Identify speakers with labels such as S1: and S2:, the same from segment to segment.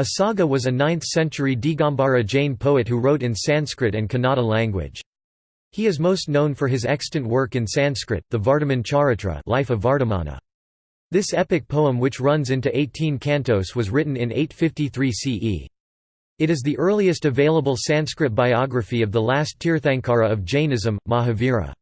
S1: Asaga was a 9th-century Digambara Jain poet who wrote in Sanskrit and Kannada language. He is most known for his extant work in Sanskrit, the Vardhamana Charitra Life of Vardamana. This epic poem which runs into 18 cantos was written in 853 CE. It is the earliest available Sanskrit biography of the last Tirthankara of Jainism, Mahavira.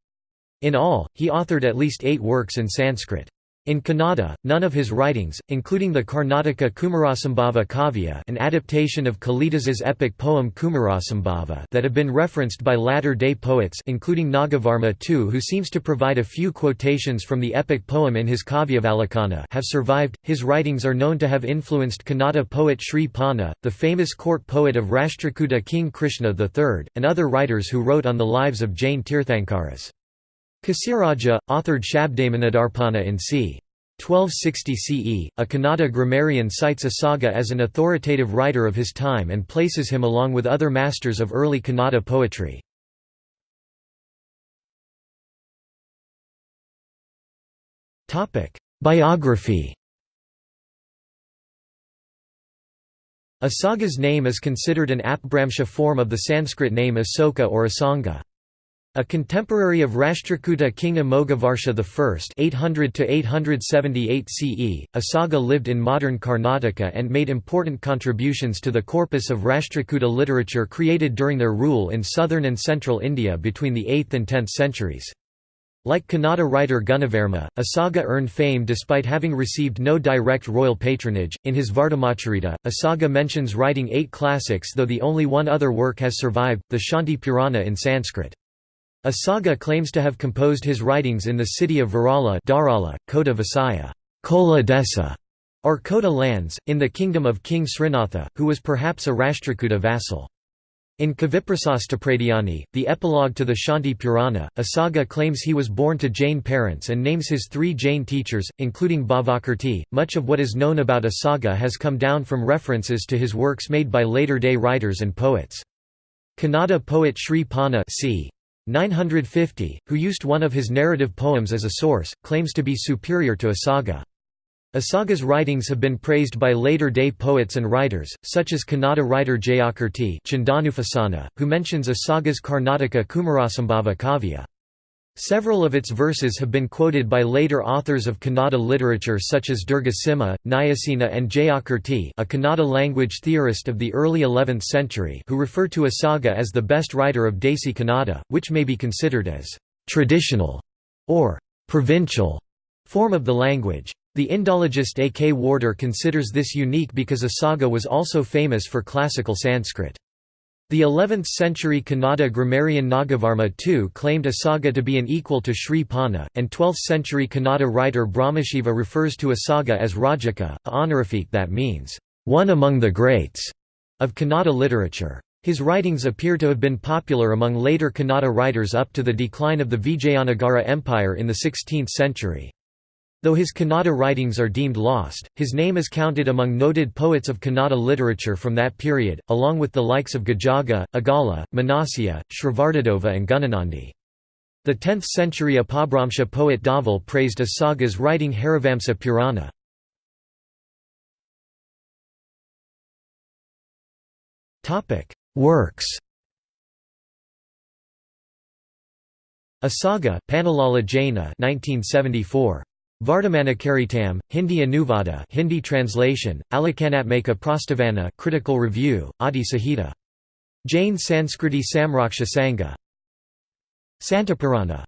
S1: In all, he authored at least eight works in Sanskrit. In Kannada, none of his writings, including the Karnataka Kumarasambhava Kavya an adaptation of Kalidas's epic poem Kumarasambhava that have been referenced by latter-day poets including Nagavarma II who seems to provide a few quotations from the epic poem in his Kavyavalokana have survived. His writings are known to have influenced Kannada poet Sri Ponna, the famous court poet of Rashtrakuta King Krishna III, and other writers who wrote on the lives of Jain Tirthankaras. Keshiraja, authored Shabdamanidarpana in c. 1260 CE, a Kannada grammarian cites Asaga as an authoritative writer of his time and places him along with other masters of early Kannada poetry. Biography Asaga's name is considered an apabhramsha form of the Sanskrit name Asoka or Asanga. A contemporary of Rashtrakuta king Amoghavarsha I 800–878 CE, Asaga lived in modern Karnataka and made important contributions to the corpus of Rashtrakuta literature created during their rule in southern and central India between the 8th and 10th centuries. Like Kannada writer Gunavarma, Asaga earned fame despite having received no direct royal patronage. In his Vardamacharita, Asaga mentions writing eight classics though the only one other work has survived, the Shanti Purana in Sanskrit. Asaga claims to have composed his writings in the city of Virala Dharala, Kota Vasaya Kola Desa, or Kota lands, in the kingdom of King Srinatha, who was perhaps a Rashtrakuta vassal. In Kaviprasastapradhyani, the epilogue to the Shanti Purana, Asaga claims he was born to Jain parents and names his three Jain teachers, including Bhavakirti. Much of what is known about Asaga has come down from references to his works made by later-day writers and poets. Kannada poet Sri Ponna c. 950, who used one of his narrative poems as a source, claims to be superior to Asaga. Asaga's writings have been praised by later-day poets and writers, such as Kannada writer Jayakirti who mentions Asaga's Karnataka Kumarasambhava Kavya. Several of its verses have been quoted by later authors of Kannada literature such as Durgasimha, Nayasena and Jayakirti a Kannada language theorist of the early 11th century who refer to Asaga as the best writer of Desi Kannada, which may be considered as «traditional» or «provincial» form of the language. The Indologist A. K. Warder considers this unique because Asaga was also famous for classical Sanskrit. The 11th-century Kannada grammarian Nagavarma II claimed Asaga to be an equal to Sri Ponna, and 12th-century Kannada writer Brahmashiva refers to Asaga as Rajaka, a honorific that means, "...one among the greats", of Kannada literature. His writings appear to have been popular among later Kannada writers up to the decline of the Vijayanagara Empire in the 16th century. Though his Kannada writings are deemed lost, his name is counted among noted poets of Kannada literature from that period, along with the likes of Gajaga, Agala, Manasya, Shrivardadeva and Gunanandi. The 10th-century Apabhramsha poet Daval praised Asaga's writing Harivamsa Purana. Works Asaga, Panalala Jaina 1974. Vardhamanacharitam, Hindi Anuvada Hindi translation, Alakanatmaka Prastavana critical review, Adi Sahita. Jain Sanskriti Samraksha Sangha. Santapurana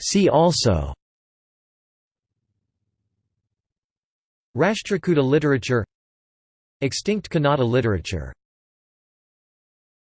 S1: See also. Rashtrakuta literature. Extinct Kannada literature